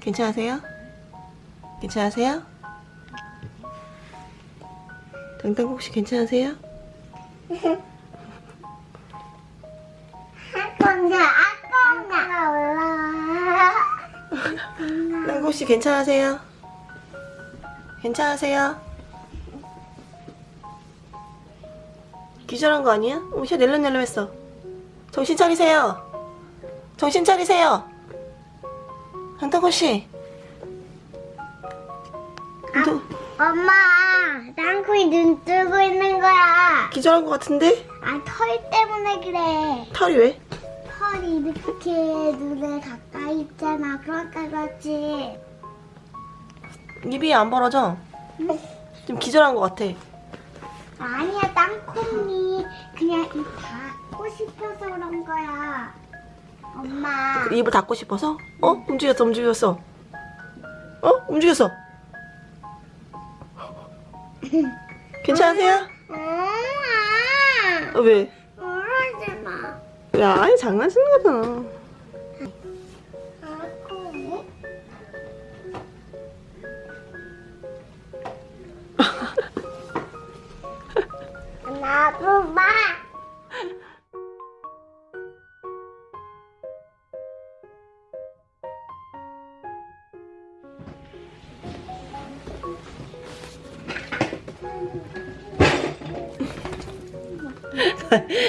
괜찮으세요? 괜찮으세요? 당당 혹시 괜찮으세요? 아까나 아까나 올라와. 당당 혹시 괜찮으세요? 괜찮으세요? 기절한 거 아니야? 어, 쟤 낼름낼름했어. 정신 차리세요. 정신 차리세요. 당당호 씨. 너 엄마, 땅콩이 눈 뜨고 있는 거야. 기절한 거 같은데? 아, 털 때문에 그래. 털이 왜? 털이 이렇게 눈에 가까이 있잖아. 그러니까 그렇지. 입이 안 벌어져. 좀 기절한 거 같아. 아니야, 땅콩이 그냥 입 닫고 싶어서 그런 거야. 엄마. 입을 닫고 싶어서? 어? 움직였어, 움직였어. 어? 움직였어. 괜찮으세요? 어, 왜? 울지 마. 야, 아니 장난치는 거잖아. 나도 봐.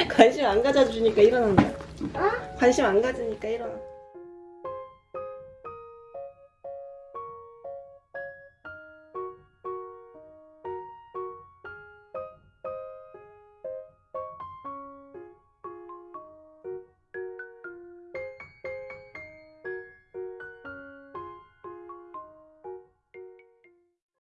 관심 안 가져주니까 일어난다. 어? 관심 안 가지니까 일어나.